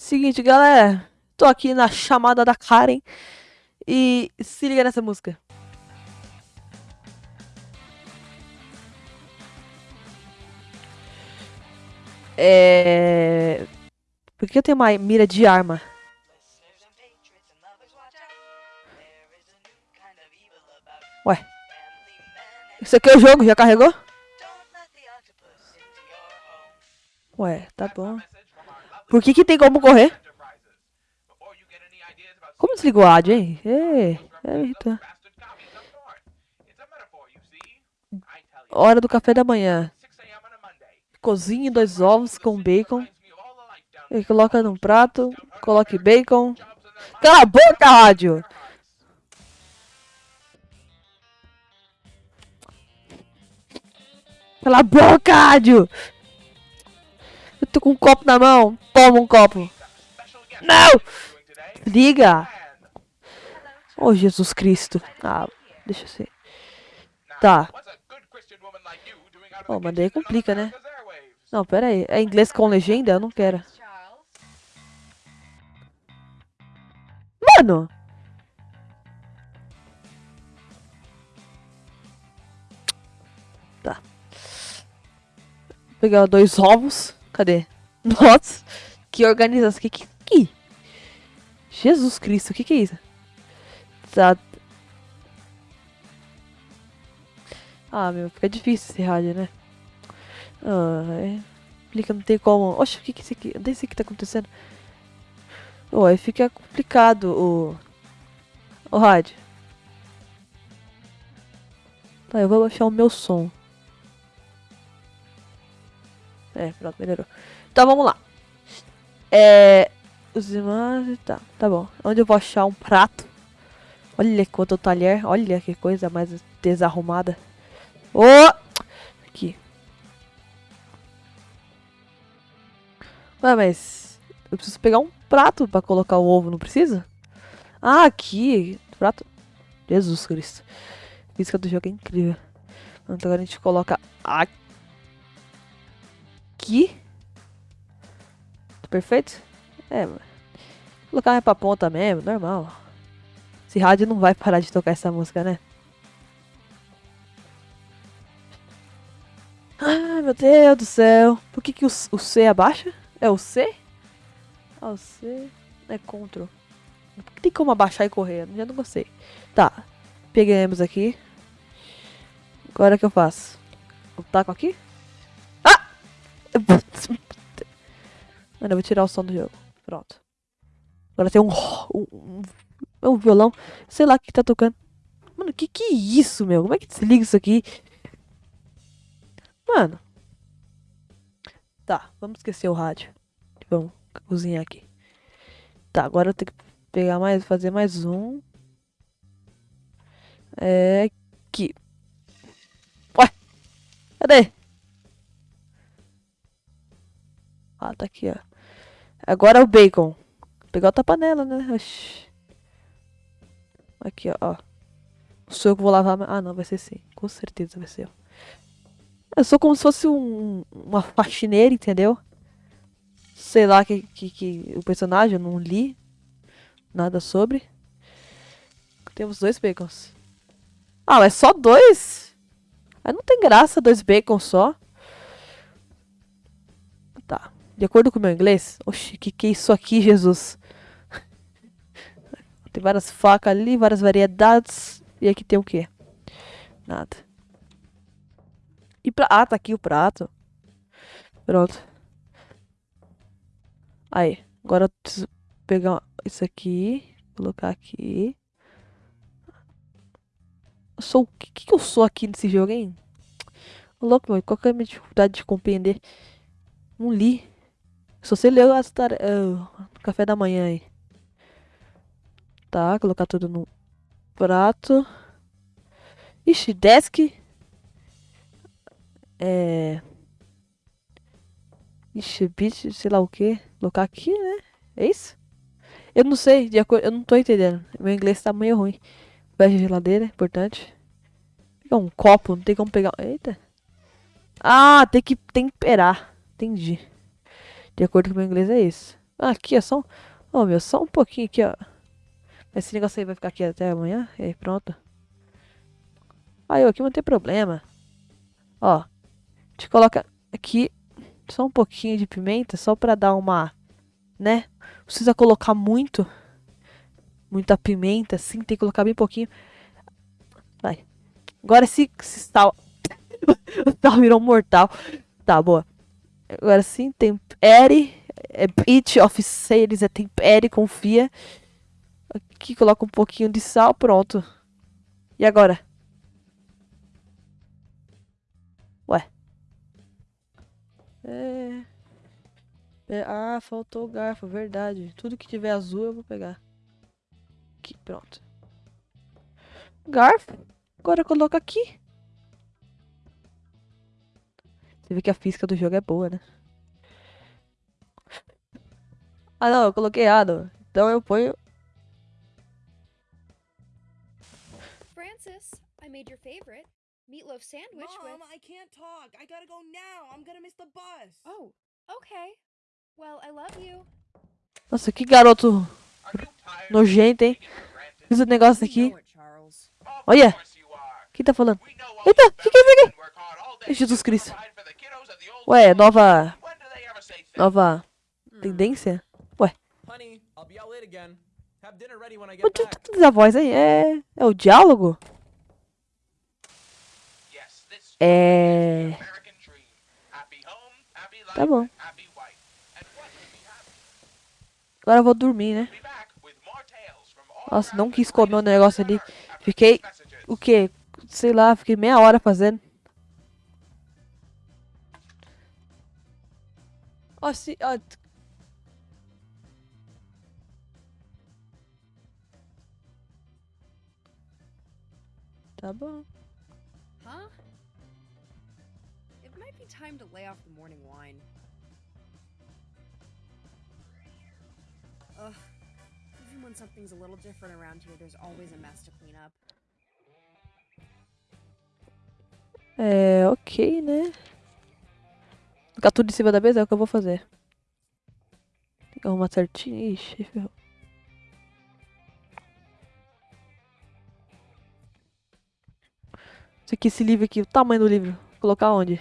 Seguinte, galera. Tô aqui na chamada da Karen. E se liga nessa música. É... Por que eu tenho uma mira de arma? Ué. Isso aqui é o jogo, já carregou? Ué, tá bom. Por que que tem como correr? Como desligou a áudio, hein? Ei, é irritante. Hora do café da manhã. Cozinhe dois ovos com bacon. E coloca num prato. Coloque bacon. Cala a boca, rádio! Cala a boca, rádio! Tô com um copo na mão. Toma um copo. Não! Liga! Oh, Jesus Cristo. Ah, deixa eu ser. Tá. Oh, mas daí complica, né? Não, pera aí. É inglês com legenda? Eu não quero. Mano! Tá. Vou pegar dois ovos. Cadê? Nossa! Que organização. Que que... que? Jesus Cristo, o que que é isso? Tá. Ah, meu, fica difícil esse rádio, né? Ah. Explica, não tem como. Oxe, o que que é isso aqui? Não sei o que tá acontecendo. Oh, fica complicado o. O rádio. Tá, eu vou baixar o meu som. É, pronto, melhorou. Então vamos lá. É. Os imagens. Tá, tá bom. Onde eu vou achar um prato? Olha quanto talher. Olha que coisa mais desarrumada. Oh! Aqui. Ué, mas... Eu preciso pegar um prato pra colocar o ovo, não precisa? Ah, aqui. Prato. Jesus Cristo. Física do jogo é incrível. Então agora a gente coloca aqui. Tá perfeito? É, mano. Colocar mais pra ponta mesmo, normal. Esse rádio não vai parar de tocar essa música, né? Ai, meu Deus do céu. Por que, que o, o C abaixa? É o C? Ah, o C é Ctrl. Tem como abaixar e correr? Eu já não gostei. Tá. Pegamos aqui. Agora o que eu faço? Eu taco aqui? Mano, eu vou tirar o som do jogo. Pronto. Agora tem um, um, um, um violão. Sei lá o que tá tocando. Mano, que que é isso, meu? Como é que desliga isso aqui? Mano. Tá, vamos esquecer o rádio. Vamos cozinhar aqui. Tá, agora eu tenho que pegar mais, fazer mais um. É aqui. Ué, cadê? Ah, tá aqui, ó. Agora é o bacon. Vou pegar outra panela, né? Oxi. Aqui, ó. ó. Sou eu que vou lavar. Ah, não, vai ser sim. Com certeza vai ser. Eu sou como se fosse um, uma faxineira, entendeu? Sei lá que, que, que o personagem, eu não li nada sobre. Temos dois bacons. Ah, mas só dois? Aí não tem graça dois bacons só. Tá. De acordo com o meu inglês... Oxi, que que é isso aqui, Jesus? tem várias facas ali, várias variedades. E aqui tem o quê? Nada. E pra... Ah, tá aqui o prato. Pronto. Aí. Agora eu preciso pegar isso aqui. Colocar aqui. Eu sou... O que, que eu sou aqui nesse jogo, hein? Louco, meu. Qual que é a minha dificuldade de compreender? Não li. Só sei ler as tarefas... Uh, café da manhã aí. Tá, colocar tudo no prato. Ixi, desk. É... Ixi, bicho, sei lá o que. Colocar aqui, né? É isso? Eu não sei, de acordo, eu não tô entendendo. Meu inglês tá meio ruim. Fecha a geladeira, importante. Pegar um copo, não tem como pegar. Eita. Ah, tem que temperar. Entendi. De acordo com o meu inglês é isso. Aqui, é só um... Ô, meu, só um pouquinho aqui, ó. Esse negócio aí vai ficar aqui até amanhã. E aí, pronto. Aí, aqui não tem problema. Ó. Gente coloca aqui só um pouquinho de pimenta, só pra dar uma... Né? Não precisa colocar muito. Muita pimenta, assim. Tem que colocar bem pouquinho. Vai. Agora se, se sal... o sal virou mortal. Tá, boa. Agora sim, tempere. É bit of sales, é tempere, confia. Aqui coloca um pouquinho de sal, pronto. E agora? Ué. É... é... Ah, faltou o garfo, verdade. Tudo que tiver azul eu vou pegar. Aqui, pronto. Garfo. Agora coloca aqui. Você vê que a física do jogo é boa, né? Ah, não, eu coloquei errado. Então eu ponho... Francis, I made your favorite meatloaf sandwich Mom, with. I can't talk. I gotta go now. I'm gonna miss the bus. Oh, okay. Well, I love you. Nossa, que garoto nojento, hein? Fiz o negócio aqui. Olha. Quem tá falando? Eita, o que que é isso aqui? Jesus Cristo. Ué, nova... Nova... Tendência? Honey, I'll be out late again. Have dinner ready when I O get que back. que diz a voz aí? É... É o diálogo? É... Tá bom. Agora eu vou dormir, né? Nossa, não quis comer o negócio ali. Fiquei... O quê? Sei lá, fiquei meia hora fazendo. Ó, se... Ó, t- Tá bom. Huh? It might be time to lay off the morning wine. Ugh. Even when something's a little different around here, there's always a mess to clean up. É, ok, né? Ficar tudo em cima da mesa é o que eu vou fazer. Tem que arrumar certinho. Ixi, ferrou. Isso aqui, esse livro aqui, o tamanho do livro. Vou colocar onde?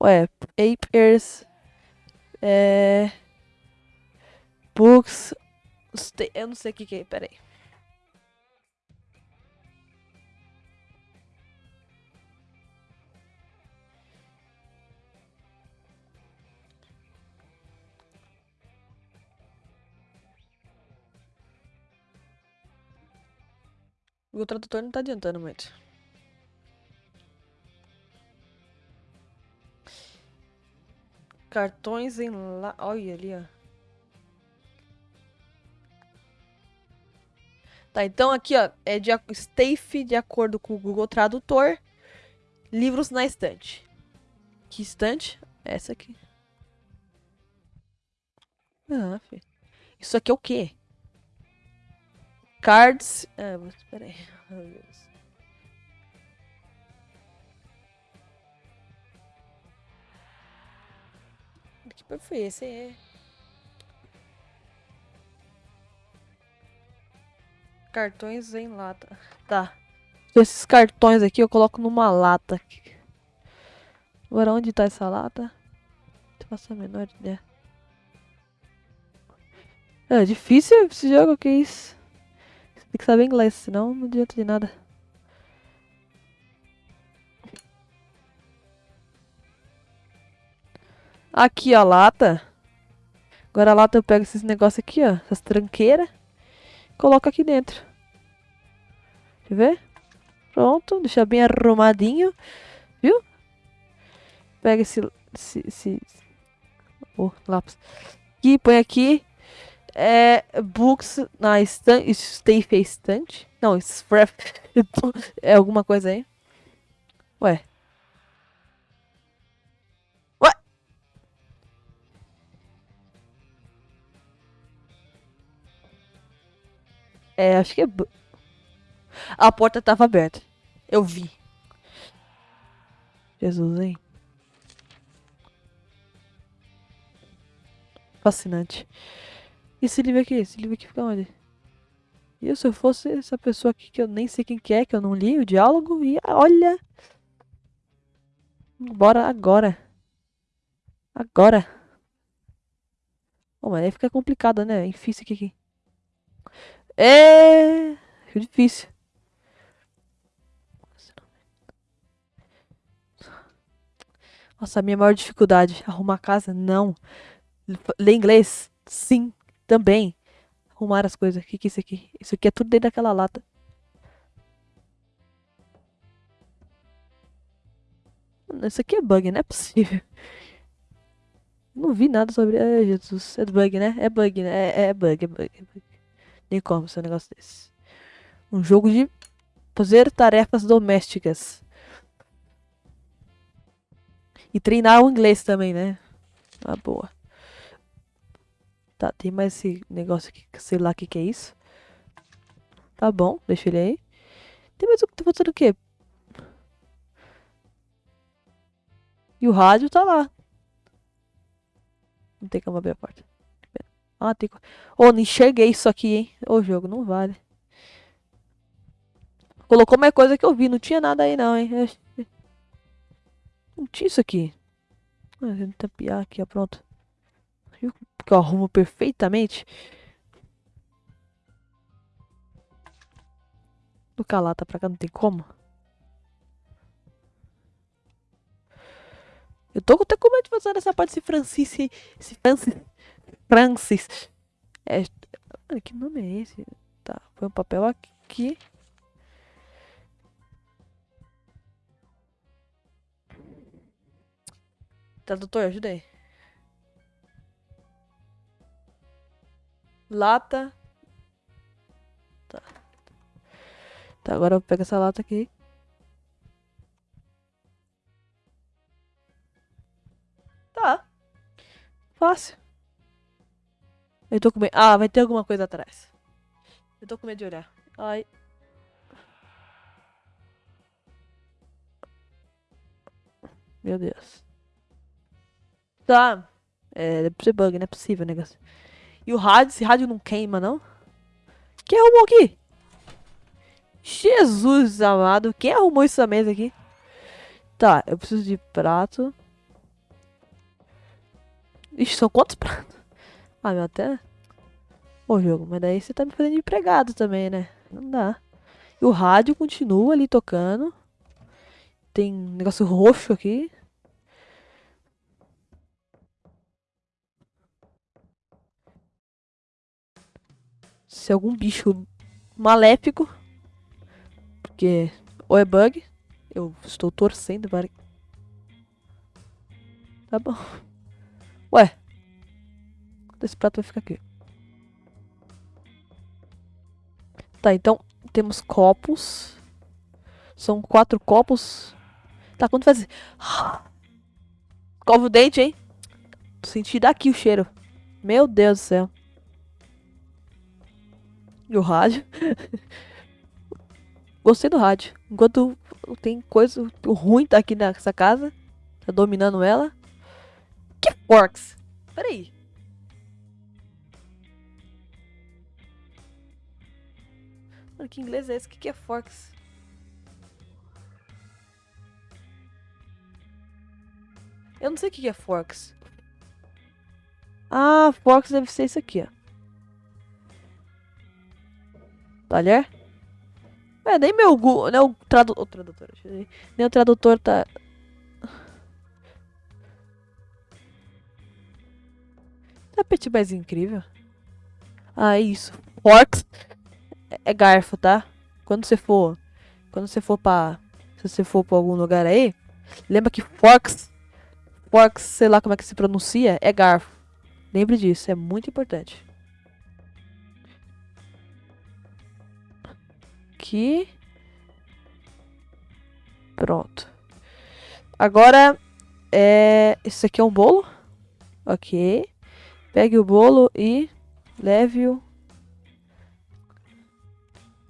Ué, papers. É. Books. Eu não sei o que que é, peraí. O tradutor não tá adiantando muito. Cartões em lá. Olha ali, ó. Tá, então aqui, ó, é de Stafe de acordo com o Google Tradutor. Livros na estante. Que estante? Essa aqui. Ah, filho. Isso aqui é o quê? Cards. Ah, mas peraí. Meu Deus. Que foi esse? É. Cartões em lata. Tá. Esses cartões aqui eu coloco numa lata. Agora onde tá essa lata? Não faço a menor ideia. É difícil esse jogo, que isso? Tem que saber inglês, senão não adianta de nada. Aqui a lata. Agora a lata eu pego esses negócios aqui, ó. Essas tranqueiras. Coloco aqui dentro. Eu ver. Pronto, deixa bem arrumadinho. Viu? Pega esse... esse, esse... Oh, lápis. Aqui, põe aqui. É... Books na estante... Stay estante? Não, scrap. É alguma coisa aí. Ué. Ué. É, acho que é... A porta tava aberta. Eu vi. Jesus, hein? fascinante. Esse livro aqui? Esse livro aqui fica onde? E se eu fosse essa pessoa aqui que eu nem sei quem que é, que eu não li o diálogo, e olha. Bora agora. Agora. Oh, mas aí fica complicado, né? É difícil aqui. É. Difícil. Nossa, a minha maior dificuldade. Arrumar casa? Não. Ler inglês? Sim, também. Arrumar as coisas. O que, que é isso aqui? Isso aqui é tudo dentro daquela lata. Isso aqui é bug, não é possível. Não vi nada sobre. Ai, Jesus. É bug, né? É bug, né? É, é bug, é bug, é bug. Nem como ser um negócio desse. Um jogo de fazer tarefas domésticas. E treinar o inglês também, né? Ah, boa. Tá, tem mais esse negócio aqui, sei lá o que, que é isso. Tá bom, deixa ele aí. Tem mais o que tá fazendo o quê? E o rádio tá lá. Não tem como abrir a porta. Ah, tem. Ô, oh, não enxerguei isso aqui, hein? Ô, jogo, não vale. Colocou mais coisa que eu vi. Não tinha nada aí, não, hein? Não tinha isso aqui. Ah, tapiar aqui, ó. Pronto. Que eu arrumo perfeitamente? Do calata pra cá não tem como. Eu tô até com medo de fazer essa parte de Francis. Esse Francis. Francis. É, que nome é esse? Tá, põe um papel aqui. Tradutor, ajuda aí. Lata. Tá. Tá, agora eu pego essa lata aqui. Tá. Fácil. Eu tô com medo. Ah, vai ter alguma coisa atrás. Eu tô com medo de olhar. Ai. Meu Deus. Tá. É, deve ser bug, não é possível, negócio. E o rádio, esse rádio não queima, não? Quem arrumou aqui? Jesus amado. Quem arrumou essa mesa aqui? Tá, eu preciso de prato. Ixi, são quantos pratos? Ah, meu, até... Ô, jogo, mas daí você tá me fazendo empregado também, né? Não dá. E o rádio continua ali tocando. Tem negócio roxo aqui. Se algum bicho maléfico. Porque ou é bug. Eu estou torcendo para... Tá bom. Ué. Esse prato vai ficar aqui. Tá, então temos copos. São quatro copos. Tá, quando faz... Cova o dente, hein? Senti daqui o cheiro. Meu Deus do céu. E o rádio. Gostei do rádio. Enquanto tem coisa ruim tá aqui nessa casa. Tá dominando ela. Que forks? Peraí. Mano, que inglês é esse? O que, que é forks? Eu não sei o que, que é forks. Ah, forks deve ser isso aqui, ó. Talher? É, nem meu Google, nem o, tradu tradutor, nem o tradutor tá... Tapete mais incrível. Ah, isso. Forks é, é garfo, tá? Quando você for, quando você for pra, se você for pra algum lugar aí, lembra que forks, forks, sei lá como é que se pronuncia, é garfo. Lembre disso, é muito importante. Aqui. Pronto. Agora, é, esse aqui é um bolo. Ok. Pegue o bolo e leve-o.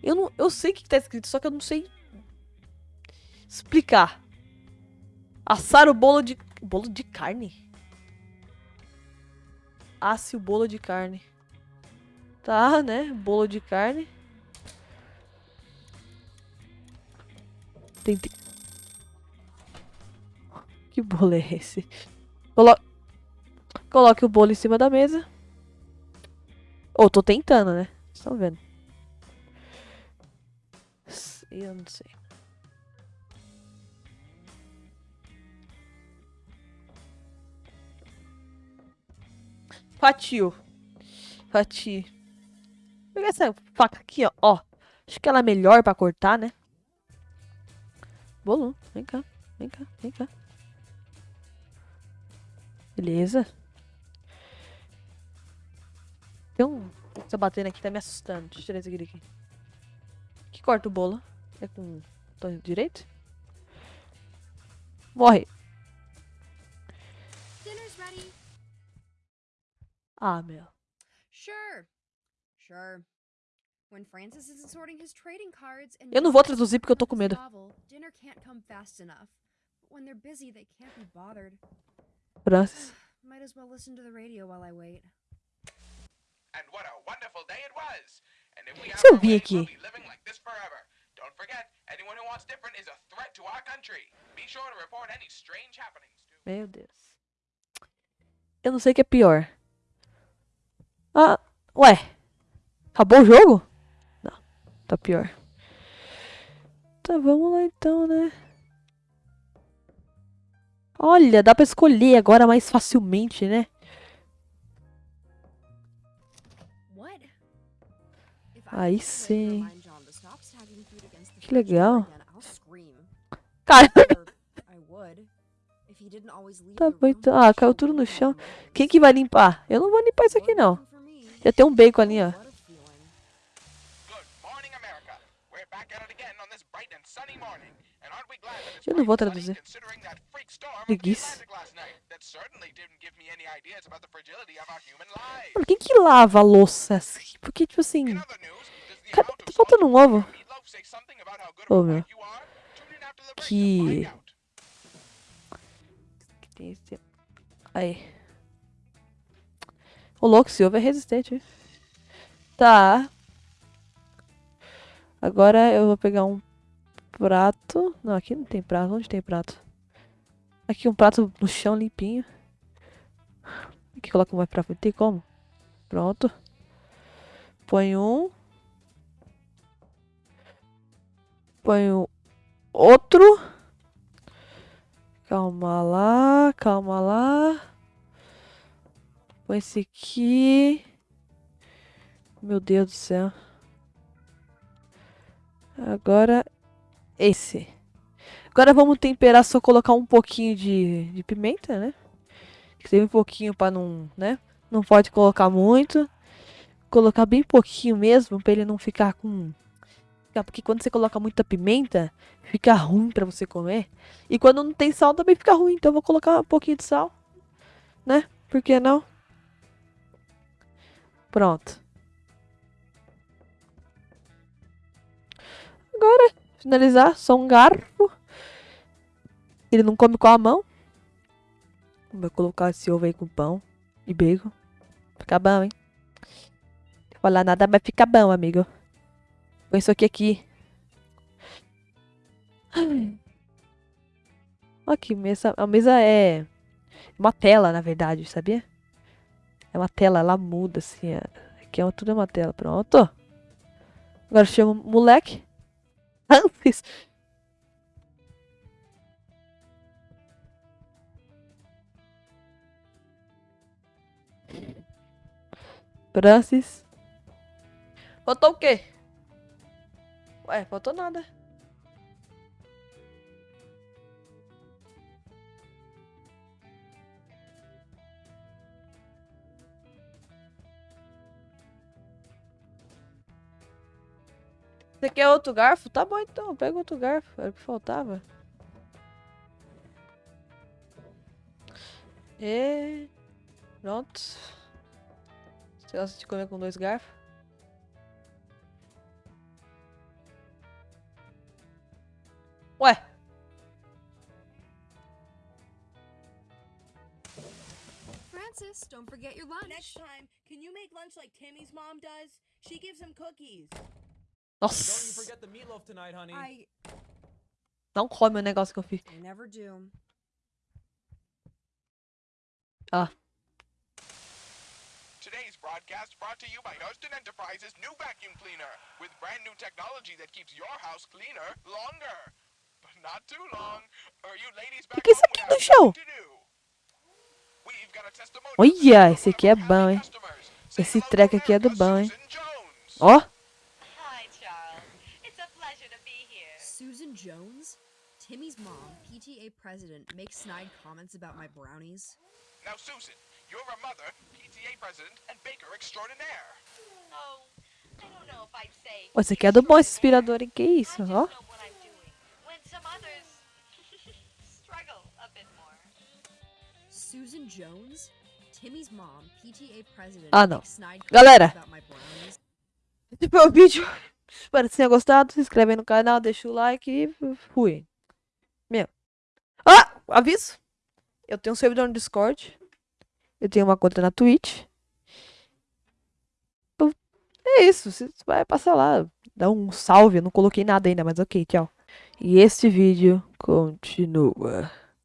Eu, não, eu sei o que está escrito, só que eu não sei explicar. Assar o bolo de... Bolo de carne? Asse o bolo de carne. Tá, né? Bolo de carne. Tem... Que bolo é esse? Colo... Coloque o bolo em cima da mesa. Ou tô tentando, né? Vocês estão vendo. Eu não sei. Fatio. Fatio. Vou pegar essa faca aqui, ó. ó. Acho que ela é melhor pra cortar, né? Bolo, vem cá. Vem cá, vem cá. Beleza. Tem um... Tá batendo aqui, tá me assustando. Deixa eu tirar esse aqui. Que corta o bolo? É com botão direito? Morre. Dinner's ready. Ah, meu. Sure. Sure. Eu não vou traduzir porque eu tô com medo. Novel, dinner can't come fast enough. But when they're busy, they can't be bothered. Francis. Might as well listen to the radio while I wait. And what a wonderful day it was. And if we have we'll be living like this forever. Don't forget, anyone who wants different is a threat to our country. Be sure to report any strange happenings to Meu Deus. Eu não sei o que é pior. Ah, ué. Acabou o jogo? Tá pior. Tá, vamos lá então, né? Olha, dá pra escolher agora mais facilmente, né? Aí sim. Que legal. Cara, Tá bom, então. Ah, caiu tudo no chão. quem que vai limpar? Eu não vou limpar isso aqui, não. Já tem um bacon ali, ó. Fragility of our human lives. Mano, quem que lava a louça assim? Porque, tipo assim. Amount Tá faltando um ovo. Ô, a meu. Que- Aí. O louco, esse ovo é resistente. Tá. Agora eu vou pegar um prato. Não, aqui não tem prato. Onde tem prato? Aqui um prato no chão limpinho. Aqui coloca mais pra frente. Tem como? Pronto. Põe um. Põe outro. Calma lá, calma lá. Põe esse aqui. Meu Deus do céu. Agora esse. Agora vamos temperar, só colocar um pouquinho de, de pimenta, né? Seja um pouquinho pra não, né? Não pode colocar muito. Colocar bem pouquinho mesmo, pra ele não ficar com... Porque quando você coloca muita pimenta, fica ruim pra você comer. E quando não tem sal também fica ruim, então eu vou colocar um pouquinho de sal, né? Por que não? Pronto. Agora, finalizar, só um garfo. Ele não come com a mão. Vai colocar esse ovo aí com pão e bacon. Fica bom, hein? Não falar nada, mas fica bom, amigo. Põe isso aqui aqui. Que mesa. A mesa é uma tela, na verdade, sabia? É uma tela, ela muda assim. é- Aqui é tudo é uma tela. Pronto. Agora chama o moleque. Francis. Francis. Faltou o quê? Ué, faltou nada. Você quer outro garfo? Tá bom então, pega outro garfo. Era o que faltava. E. Pronto. Você gosta de comer com dois garfos? Ué. Francis, don't forget your lunch. Next time, can you make lunch like Timmy's mom does? She gives him cookies. Don't you Nossa. forget the meatloaf tonight, honey. I Não come o negócio que eu fiz. Do. Today's broadcast brought to you by Huston Enterprises' new vacuum cleaner with brand new technology that keeps your house cleaner longer. But not too long, or you ladies back que é isso aqui chão? do. Testimonial Olha, esse aqui é bom, hein? Esse treco aqui é do bom, hein? Ó. Hi, Charles. It's a pleasure to be here. Susan Jones, Timmy's mom, PTA president, makes snide comments about my brownies. Now, Susan, you're a mother, PTA president, and baker extraordinaire. Oh, I don't know if I'd say. Esse aqui é do bom, esse inspirador, hein? Que isso, ó. Susan Jones, Timmy's mom, PTA president, Ah, não. Galera. Esse foi o vídeo. Espero que tenha gostado. Se inscreve aí no canal, deixa o like e fui. Meu. Ah! Aviso! Eu tenho um servidor no Discord. Eu tenho uma conta na Twitch. Então, É isso. Você vai passar lá. Dá um salve. Eu não coloquei nada ainda, mas ok, tchau. E este vídeo continua.